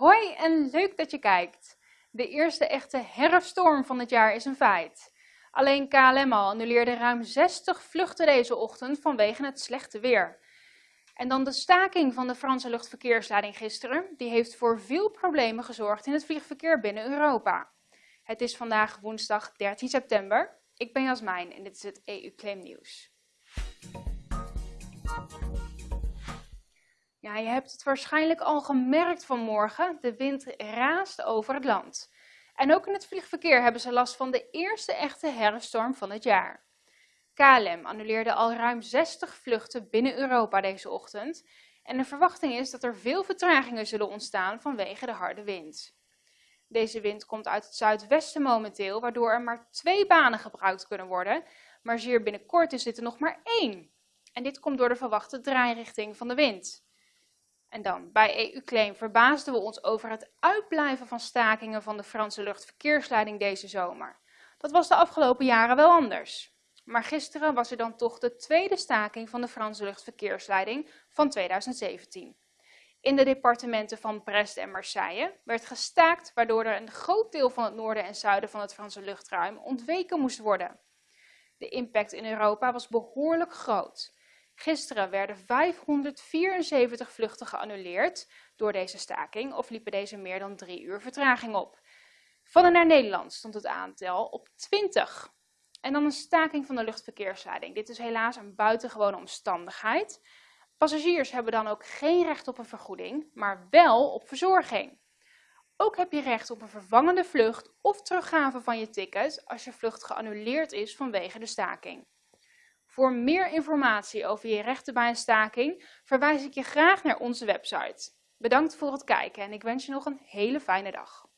Hoi en leuk dat je kijkt. De eerste echte herfststorm van het jaar is een feit. Alleen KLM al annuleerde ruim 60 vluchten deze ochtend vanwege het slechte weer. En dan de staking van de Franse luchtverkeersleiding gisteren. Die heeft voor veel problemen gezorgd in het vliegverkeer binnen Europa. Het is vandaag woensdag 13 september. Ik ben Jasmijn en dit is het EU Claim Nieuws. Ja, je hebt het waarschijnlijk al gemerkt vanmorgen. De wind raast over het land. En ook in het vliegverkeer hebben ze last van de eerste echte herfststorm van het jaar. KLM annuleerde al ruim 60 vluchten binnen Europa deze ochtend. En de verwachting is dat er veel vertragingen zullen ontstaan vanwege de harde wind. Deze wind komt uit het zuidwesten momenteel, waardoor er maar twee banen gebruikt kunnen worden. Maar zeer binnenkort is dit er nog maar één. En dit komt door de verwachte draairichting van de wind. En dan, bij EU-claim verbaasden we ons over het uitblijven van stakingen van de Franse luchtverkeersleiding deze zomer. Dat was de afgelopen jaren wel anders. Maar gisteren was er dan toch de tweede staking van de Franse luchtverkeersleiding van 2017. In de departementen van Brest en Marseille werd gestaakt, waardoor er een groot deel van het noorden en zuiden van het Franse luchtruim ontweken moest worden. De impact in Europa was behoorlijk groot. Gisteren werden 574 vluchten geannuleerd door deze staking of liepen deze meer dan drie uur vertraging op. Van en naar Nederland stond het aantal op 20. En dan een staking van de luchtverkeersleiding. Dit is helaas een buitengewone omstandigheid. Passagiers hebben dan ook geen recht op een vergoeding, maar wel op verzorging. Ook heb je recht op een vervangende vlucht of teruggave van je ticket als je vlucht geannuleerd is vanwege de staking. Voor meer informatie over je rechten bij een staking verwijs ik je graag naar onze website. Bedankt voor het kijken en ik wens je nog een hele fijne dag.